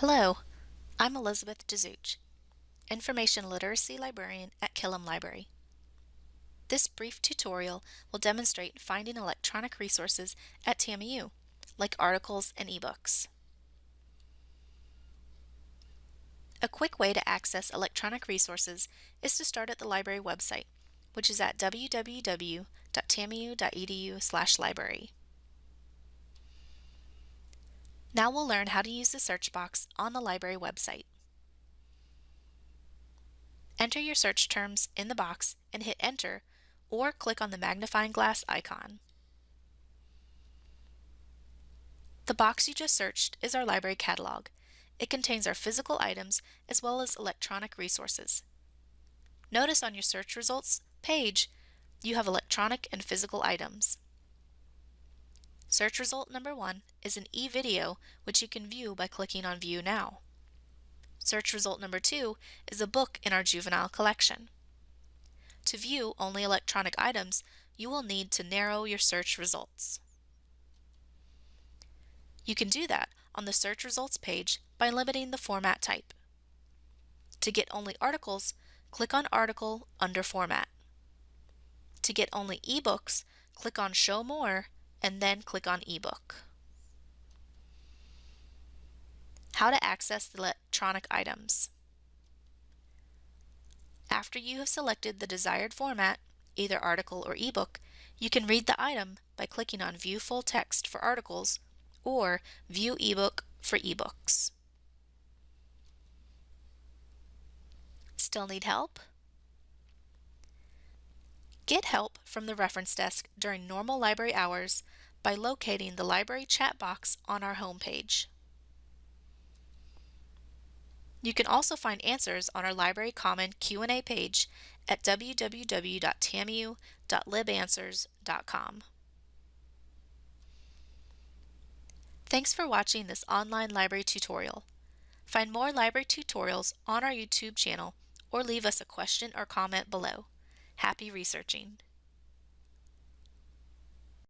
Hello, I'm Elizabeth Dezuch, Information Literacy Librarian at Killam Library. This brief tutorial will demonstrate finding electronic resources at TAMIU, like articles and ebooks. A quick way to access electronic resources is to start at the library website, which is at www.tamiu.edu/library. Now we'll learn how to use the search box on the library website. Enter your search terms in the box and hit enter or click on the magnifying glass icon. The box you just searched is our library catalog. It contains our physical items as well as electronic resources. Notice on your search results page you have electronic and physical items. Search result number one is an e-video which you can view by clicking on View Now. Search result number two is a book in our juvenile collection. To view only electronic items, you will need to narrow your search results. You can do that on the search results page by limiting the format type. To get only articles, click on Article under Format. To get only ebooks, click on Show More and then click on ebook. How to access the electronic items. After you have selected the desired format, either article or ebook, you can read the item by clicking on View Full Text for articles or View ebook for ebooks. Still need help? Get help from the reference desk during normal library hours by locating the library chat box on our homepage. You can also find answers on our Library Common Q&A page at www.tamiu.libanswers.com. Thanks for watching this online library tutorial. Find more library tutorials on our YouTube channel or leave us a question or comment below. Happy researching!